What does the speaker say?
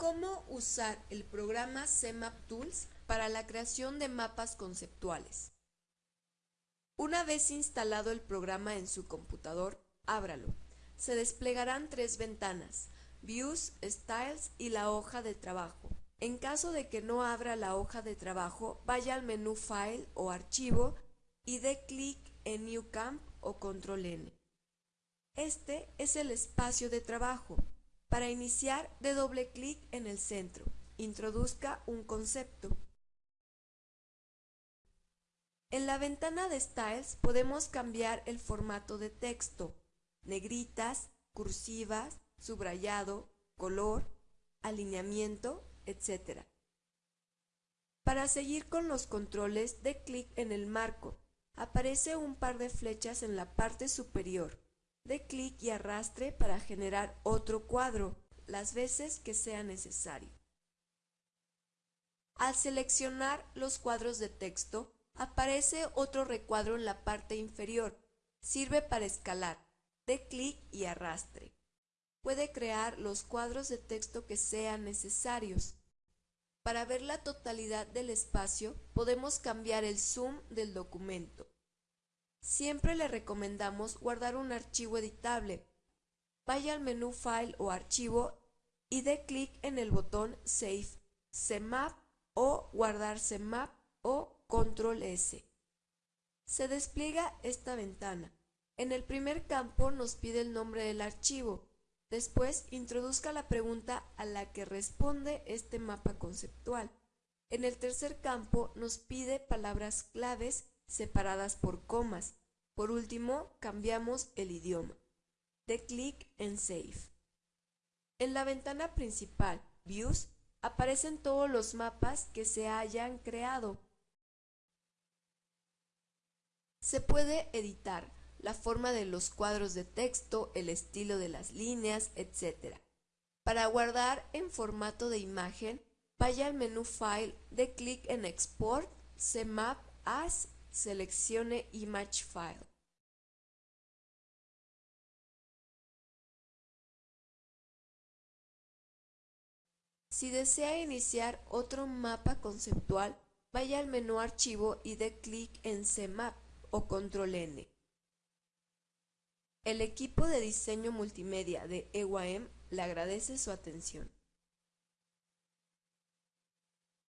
¿Cómo usar el programa CMAP Tools para la creación de mapas conceptuales? Una vez instalado el programa en su computador, ábralo. Se desplegarán tres ventanas, Views, Styles y la hoja de trabajo. En caso de que no abra la hoja de trabajo, vaya al menú File o Archivo y dé clic en New Camp o Control N. Este es el espacio de trabajo. Para iniciar, dé doble clic en el centro. Introduzca un concepto. En la ventana de Styles podemos cambiar el formato de texto, negritas, cursivas, subrayado, color, alineamiento, etc. Para seguir con los controles, dé clic en el marco. Aparece un par de flechas en la parte superior. De clic y arrastre para generar otro cuadro, las veces que sea necesario. Al seleccionar los cuadros de texto, aparece otro recuadro en la parte inferior. Sirve para escalar. De clic y arrastre. Puede crear los cuadros de texto que sean necesarios. Para ver la totalidad del espacio, podemos cambiar el zoom del documento. Siempre le recomendamos guardar un archivo editable. Vaya al menú File o Archivo y dé clic en el botón Save, CMAP o Guardar CMAP o Control S. Se despliega esta ventana. En el primer campo nos pide el nombre del archivo. Después introduzca la pregunta a la que responde este mapa conceptual. En el tercer campo nos pide palabras claves separadas por comas. Por último, cambiamos el idioma. De clic en Save. En la ventana principal, Views, aparecen todos los mapas que se hayan creado. Se puede editar la forma de los cuadros de texto, el estilo de las líneas, etc. Para guardar en formato de imagen, vaya al menú File, de clic en Export, CMAP as seleccione Image File. Si desea iniciar otro mapa conceptual, vaya al menú Archivo y dé clic en CMAP o Control N. El equipo de diseño multimedia de EYM le agradece su atención.